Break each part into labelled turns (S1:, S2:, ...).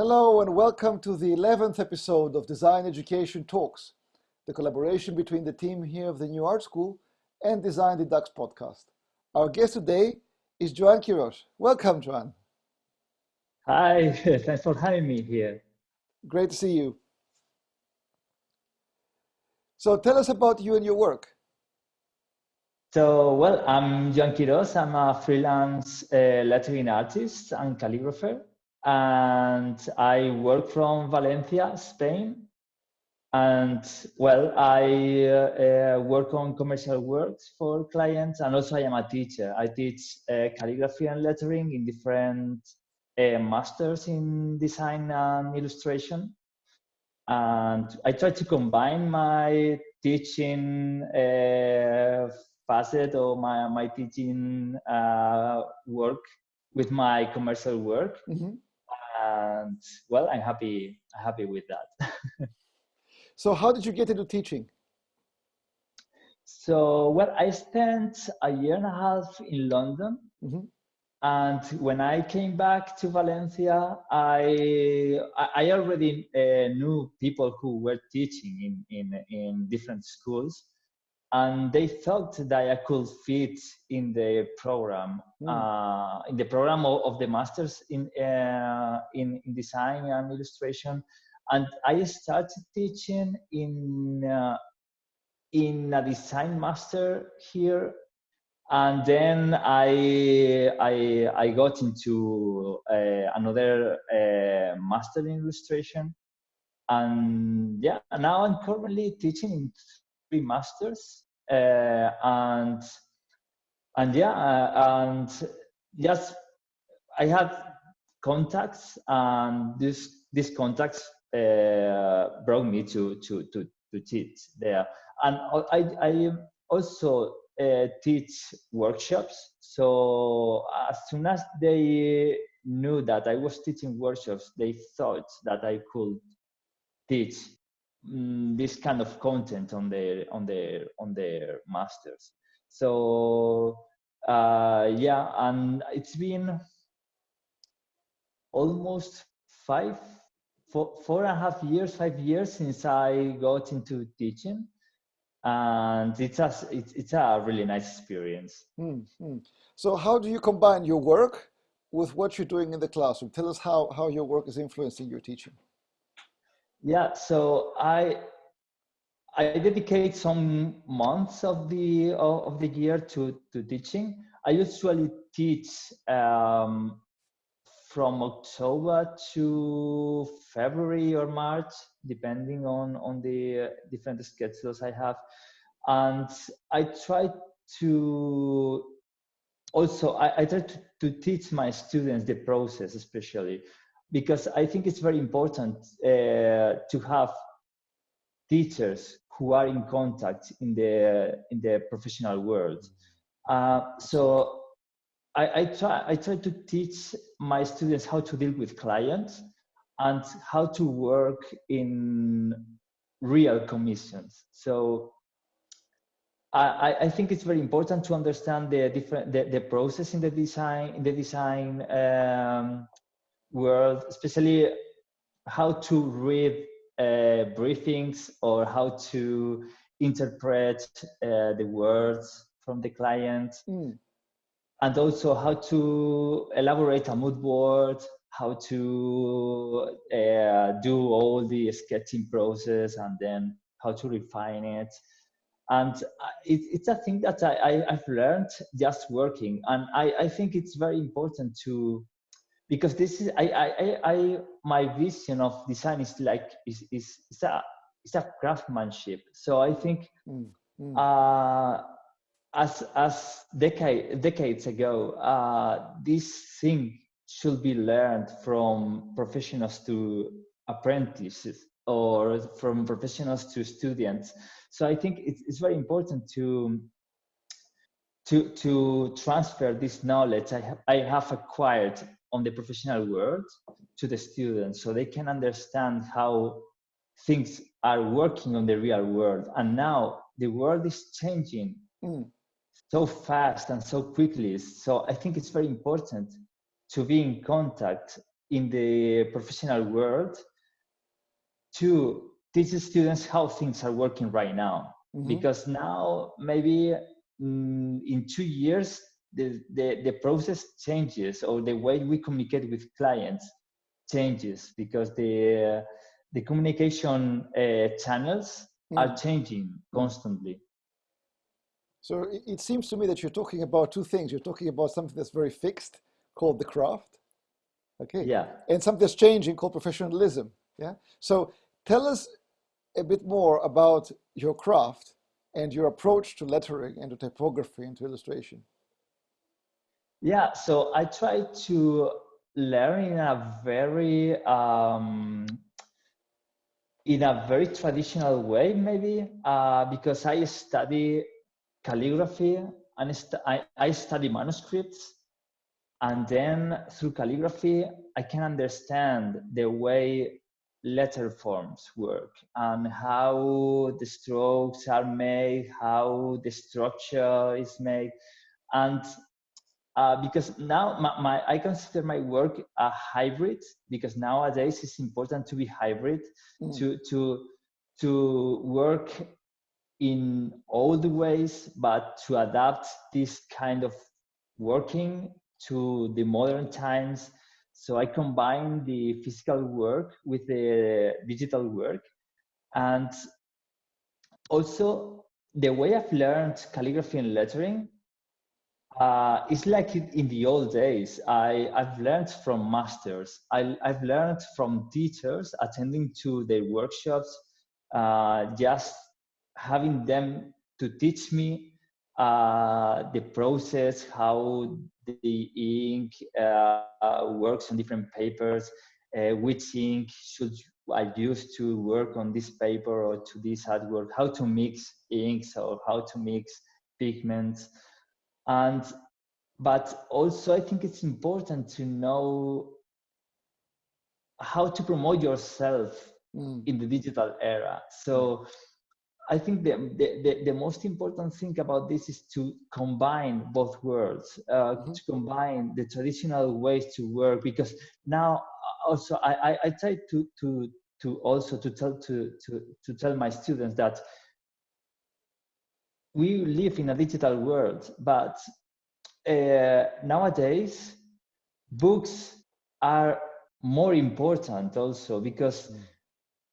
S1: Hello and welcome to the 11th episode of Design Education Talks, the collaboration between the team here of the New Art School and Design the Ducks podcast. Our guest today is Joan Quiros. Welcome, Joan.
S2: Hi, thanks for having me here.
S1: Great to see you. So tell us about you and your work.
S2: So, well, I'm Joan Quiros. I'm a freelance uh, lettering artist and calligrapher. And I work from Valencia, Spain. And, well, I uh, uh, work on commercial works for clients. And also, I am a teacher. I teach uh, calligraphy and lettering in different uh, masters in design and illustration and I try to combine my teaching uh, facet or my, my teaching uh, work with my commercial work. Mm-hmm. And well, I'm happy, happy with that.
S1: so how did you get into teaching?
S2: So, well, I spent a year and a half in London. Mm-hmm and when I came back to Valencia, I I already uh, knew people who were teaching in, in in different schools, and they thought that I could fit in the program, mm. uh, in the program of, of the masters in, uh, in in design and illustration, and I started teaching in uh, in a design master here. And then I I, I got into uh, another uh, master in illustration, and yeah, now I'm currently teaching in masters, uh, and and yeah, uh, and just I had contacts, and this these contacts uh, brought me to to to to teach there, and I I also uh, teach workshops. So as soon as they knew that I was teaching workshops, they thought that I could teach um, this kind of content on their on their on their masters. So uh, yeah, and it's been almost five, four, four and a half years, five years since I got into teaching and it's a it's, it's a really nice experience mm-hmm.
S1: so how do you combine your work with what you're doing in the classroom tell us how how your work is influencing your teaching
S2: yeah so i i dedicate some months of the of the year to to teaching i usually teach um, from October to February or March, depending on, on the different schedules I have. And I try to also, I, I try to, to teach my students the process, especially because I think it's very important uh, to have teachers who are in contact in the in the professional world. Uh, so I, I, try I try to teach my students how to deal with clients and how to work in real commissions. So I, I think it's very important to understand the different the, the process in the design in the design um, world, especially how to read uh, briefings or how to interpret uh, the words from the client. Mm and also how to elaborate a mood board, how to uh, do all the sketching process, and then how to refine it. And it, it's a thing that I, I, have learned just working, and I, I think it's very important to because this is I, I, I my vision of design is like is is, is a it's a craftsmanship. So I think mm, mm. Uh, as as decade, decades ago, uh, this thing should be learned from professionals to apprentices or from professionals to students. So I think it's, it's very important to to to transfer this knowledge I have, I have acquired on the professional world to the students so they can understand how things are working on the real world and now the world is changing mm so fast and so quickly. So I think it's very important to be in contact in the professional world to teach the students how things are working right now. Mm-hmm. Because now maybe mm, in two years the, the, the process changes or the way we communicate with clients changes because the the communication uh, channels mm. are changing constantly.
S1: So it, it seems to me that you're talking about two things. You're talking about something that's very fixed, called the craft, okay,
S2: yeah,
S1: and something that's changing, called professionalism. Yeah. So tell us a bit more about your craft and your approach to lettering and to typography and to illustration.
S2: Yeah, so I try to learn in a very um, in a very traditional way, maybe uh, because I study calligraphy and st I, I study manuscripts, and then through calligraphy I can understand the way letter forms work and how the strokes are made, how the structure is made, and uh, because now my, my, I consider my work a hybrid because nowadays it's important to be hybrid mm. to to to work in all the ways but to adapt this kind of working to the modern times so I combine the physical work with the digital work and also the way I've learned calligraphy and lettering uh, it's like in the old days. I, I've learned from masters. I, I've learned from teachers attending to their workshops, uh, just having them to teach me uh, the process, how the ink uh, works on different papers, uh, which ink should I use to work on this paper or to this artwork, how to mix inks or how to mix pigments and but also i think it's important to know how to promote yourself mm. in the digital era so i think the, the, the, most important thing about this is to combine both worlds uh, mm-hmm. to combine the traditional ways to work because now also i, I, I try to, to, to also to tell to, to, to tell my students that we live in a digital world, but uh, nowadays books are more important also because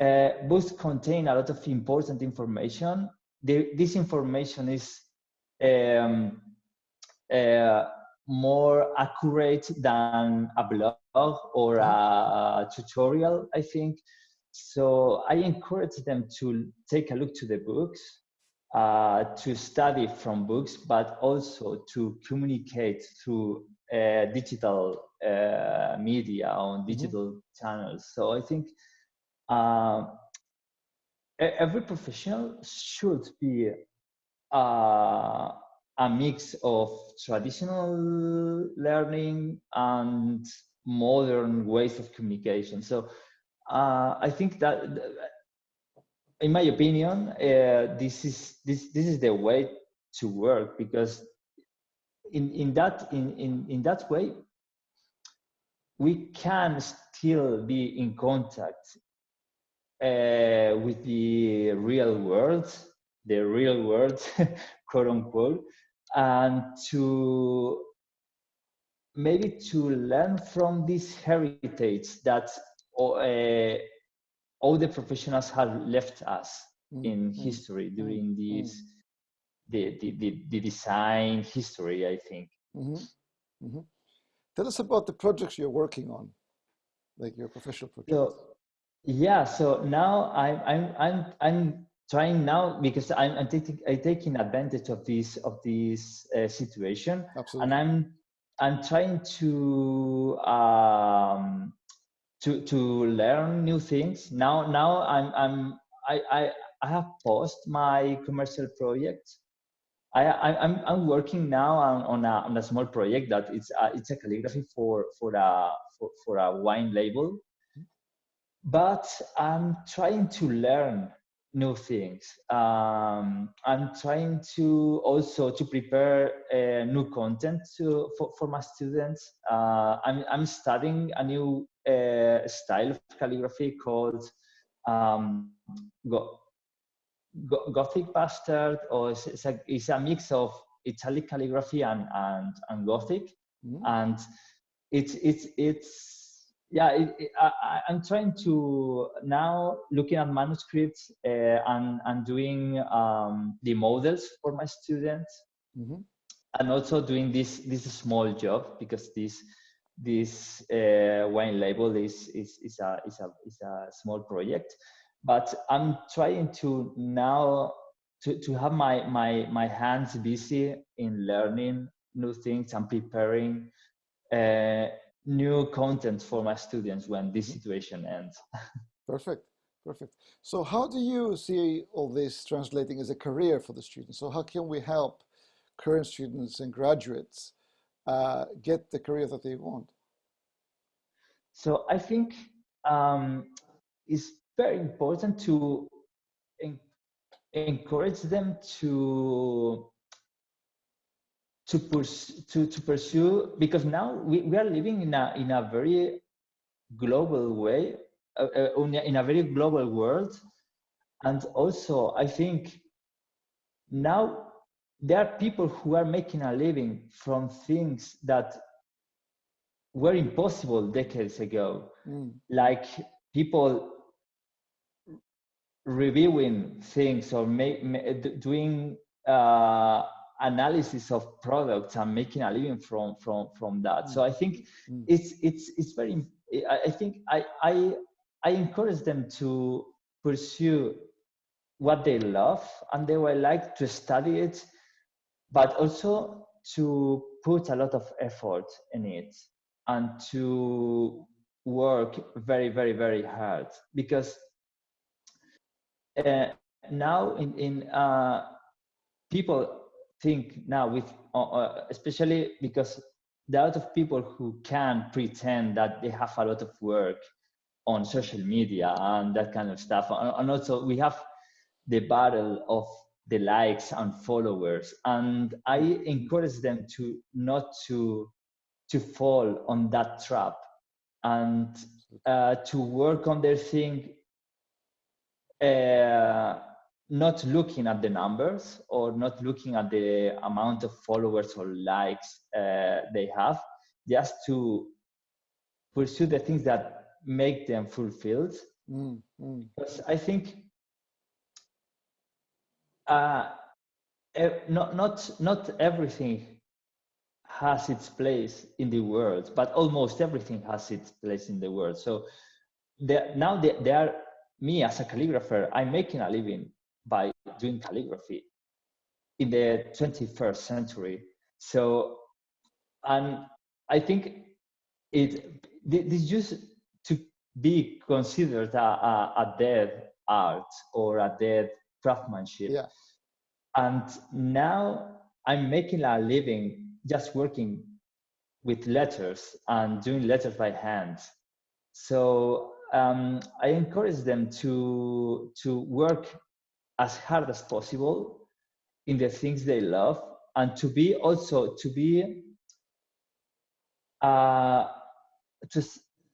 S2: mm. uh, books contain a lot of important information. The, this information is um, uh, more accurate than a blog or a, a tutorial, I think. So I encourage them to take a look to the books uh, to study from books, but also to communicate through uh, digital uh, media on mm-hmm. digital mm-hmm. channels. So I think uh, every professional should be uh, a mix of traditional learning and modern ways of communication. So uh, I think that in my opinion, uh, this is this this is the way to work because in in that in in in that way we can still be in contact uh, with the real world, the real world, quote unquote, and to maybe to learn from this heritage that uh, all the professionals have left us mm-hmm. in mm, history during mm-hmm. this the, the, the, the, design history i think mm-hmm.
S1: mm-hmm. tell us about the projects you're working on like your professional projects
S2: so, yeah so now i'm i'm i'm, I'm trying now because i'm, I'm taking i'm taking advantage of this of this uh, situation
S1: Absolutely.
S2: and i'm i'm trying to um to to learn new things. Now now I'm I'm I I, I have paused my commercial project. I, I am I'm working now on, on a on a small project that it's a, it's a calligraphy for for a for, for a wine label, but I'm trying to learn new things. Um, I'm trying to also to prepare uh, new content to, for, for my students. Uh, I'm, I'm studying a new uh, style of calligraphy called um, Go- Go- Gothic bastard, or it's, it's, a, it's a mix of Italic calligraphy and and, and Gothic, mm-hmm. and it's it's it's yeah it, it, I, am trying to now looking at manuscripts uh, and and doing um, the models for my students mm-hmm. and also doing this this small job because this this uh, wine label is, is is a is a is a small project but i'm trying to now to, to have my my my hands busy in learning new things and preparing uh, new content for my students when this mm-hmm. situation ends.
S1: Perfect. Perfect. So how do you see all this translating as a career for the students? So how can we help current students and graduates uh, get the career that they want?
S2: So I think um, it's very important to en encourage them to to pursue, to, to pursue because now we, we are living in a, in a very global way, uh, uh, in a very global world. And also, I think now there are people who are making a living from things that were impossible decades ago, mm. like people reviewing things or make, doing uh, analysis of products and making a living from from from that mm. so i think mm. it's it's it's very i think i i i encourage them to pursue what they love and they will like to study it but also to put a lot of effort in it and to work very very very hard because uh, now in in uh, people think now with uh, uh, especially because there are a lot of people who can pretend that they have a lot of work on social media and that kind of stuff and also we have the battle of the likes and followers and i encourage them to not to to fall on that trap and uh, to work on their thing uh, not looking at the numbers or not looking at the amount of followers or likes uh, they have, just to pursue the things that make them fulfilled. Mm, mm. Because I think uh, not not not everything has its place in the world, but almost everything has its place in the world. So now there are me as a calligrapher, I'm making a living by doing calligraphy in the 21st century. So, and I think it this used to be considered a, a, a dead art or a dead craftsmanship.
S1: Yeah.
S2: And now I'm making a living just working with letters and doing letters by hand. So um, I encourage them to to work as hard as possible in the things they love and to be also to be uh, to,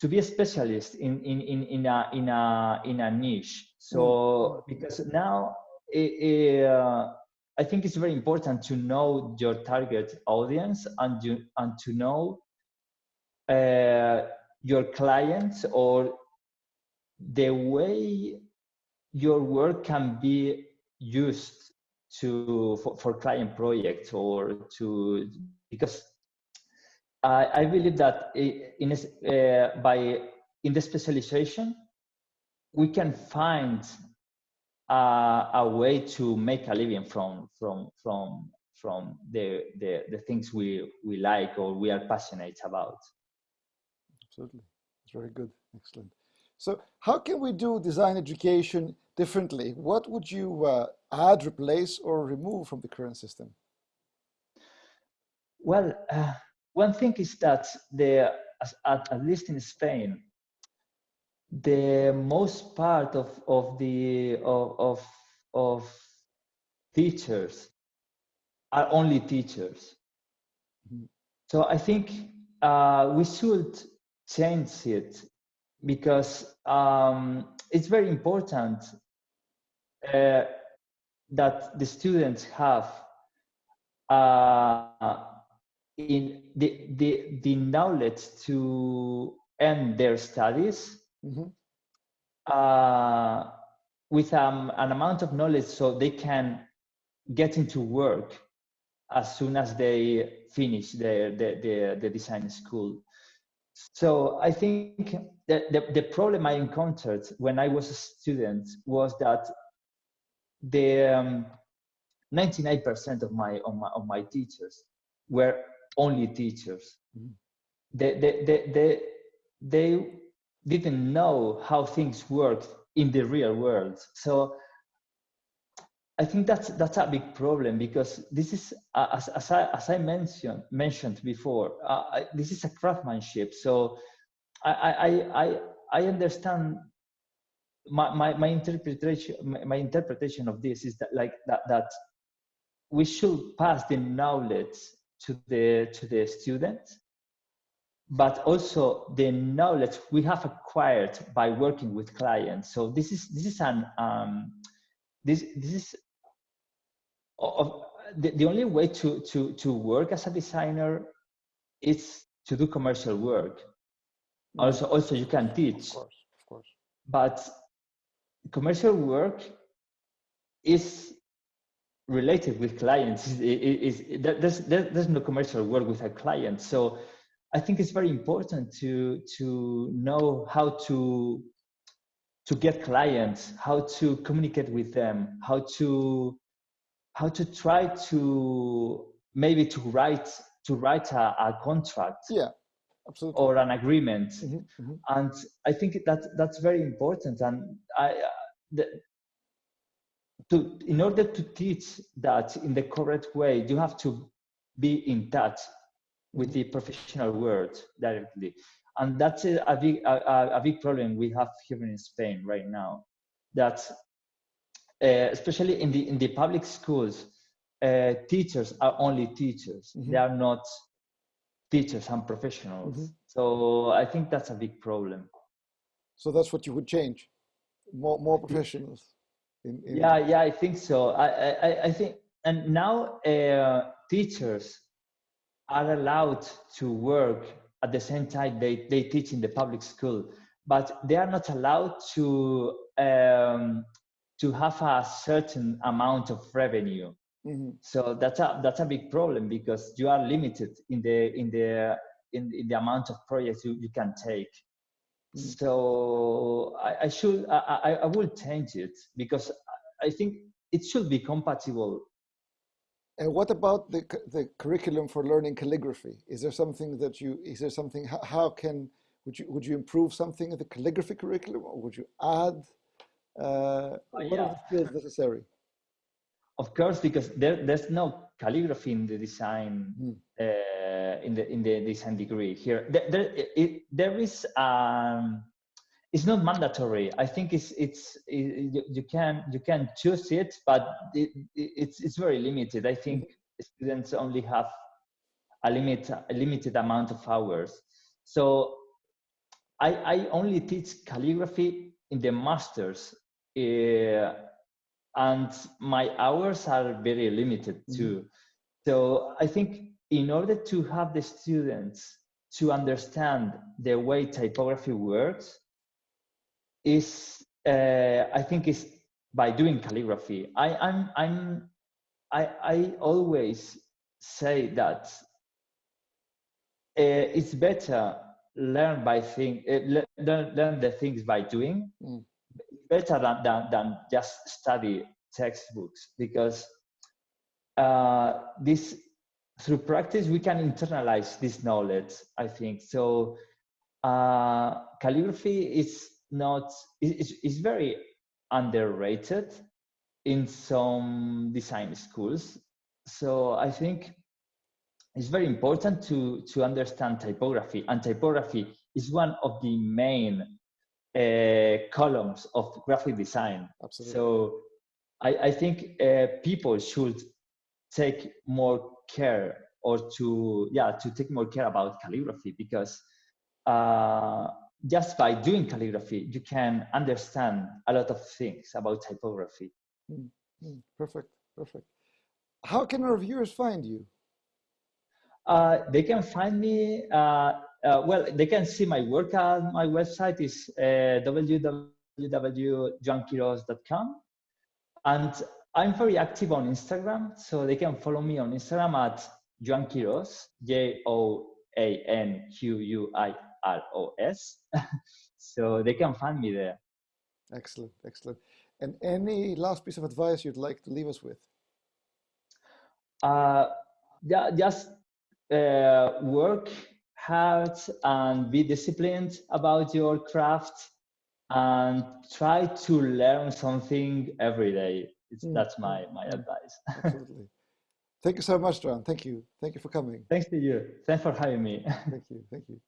S2: to be a specialist in, in, in, in, a, in, a, in a niche. So, mm. because now it, it, uh, I think it's very important to know your target audience and, you, and to know uh, your clients or the way your work can be used to for, for client projects or to because I, I believe that in uh, by in the specialization we can find uh, a way to make a living from from from from the, the the things we we like or we are passionate about.
S1: Absolutely. It's very good. Excellent. So how can we do design education differently, what would you uh, add, replace, or remove from the current system?
S2: Well, uh, one thing is that the at, at least in Spain, the most part of of the of of, of teachers are only teachers. Mm -hmm. So I think uh, we should change it because um, it's very important uh, that the students have uh, in the, the, the knowledge to end their studies mm-hmm. uh, with um, an amount of knowledge so they can get into work as soon as they finish their, the, the, the design school. So I think that the, the problem I encountered when I was a student was that the 99% um, of my, of my of my teachers were only teachers. Mm-hmm. They, they, they, they, they didn't know how things worked in the real world. So I think that's that's a big problem because this is as, as I as I mentioned mentioned before. Uh, I, this is a craftsmanship. So I I I I understand my, my, my interpretation my, my interpretation of this is that like that that we should pass the knowledge to the to the students. But also the knowledge we have acquired by working with clients. So this is this is an um, this this is of the, the only way to to to work as a designer is to do commercial work. Mm-hmm. also also you can teach.
S1: Of course of course.
S2: But commercial work is related with clients is, there's, there's no commercial work with a client so i think it's very important to to know how to to get clients how to communicate with them how to how to try to maybe to write to write a, a contract
S1: yeah absolutely.
S2: or an agreement. Mm-hmm, mm-hmm. and i think that that's very important. And i the, to in order to teach that in the correct way you have to be in touch with the professional world directly. And that's a, a big a, a, big problem we have here in spain right now that uh, especially in the in the public schools uh, teachers are only teachers. Mm-hmm. they are not teachers and professionals. Mm-hmm. so i think that's a big problem.
S1: So that's what you would change? More more professionals
S2: in, in yeah yeah i think so. I i, I think and now uh, teachers are allowed to work at the same time they, they teach in the public school but they are not allowed to um, to have a certain amount of revenue. Mm-hmm. so that's a that's a big problem because you are limited in the in the in, in the amount of projects you, you can take so I, I should I, I will change it because I think it should be compatible.
S1: And what about the the curriculum for learning calligraphy? Is there something that you is there something how, how can would you would you improve something in the calligraphy curriculum or would you add uh, what yeah. are the skills necessary?
S2: Of course, because there, there's no calligraphy in the design mm. uh, in the in the design degree here. There, there, it, there is um, it's not mandatory. I think it's it's it, you, you, can you can choose it, but it, it's it's very limited. I think mm-hmm. students only have a limit a limited amount of hours. So I I only teach calligraphy in the masters. Uh, and my hours are very limited mm-hmm. too. Mm-hmm. So I think in order to have the students to understand the way typography works, is uh, I think is by doing calligraphy. I, I'm I'm I I always say that uh, it's better learn by thing uh, learn, learn the things by doing mm better than, than, than just study textbooks because uh, this through practice we can internalize this knowledge i think. So uh, calligraphy is not is, is very underrated in some design schools. So i think it's very important to to understand typography and typography is one of the main uh, columns of graphic design. Absolutely. So I, I think uh, people should take more care or to yeah to take more care about calligraphy because uh, just by doing calligraphy, you can understand a lot of things about typography.
S1: Mm, mm, perfect, perfect. How can our viewers find you?
S2: Uh, they can find me, uh, uh, well, they can see my work on my website is uh, www.joanquiros.com. And I'm very active on Instagram, so they can follow me on Instagram at Joan Quiros, J O A N Q U I R O S. so they can find me there.
S1: Excellent, excellent. And any last piece of advice you'd like to leave us with?
S2: Uh, yeah, just uh, work hard and be disciplined about your craft and try to learn something every day. Mm. That's my, my advice.
S1: Absolutely. Thank you so much, John. Thank you. Thank you for coming.
S2: Thanks to you. Thanks for having me.
S1: Thank you. Thank you.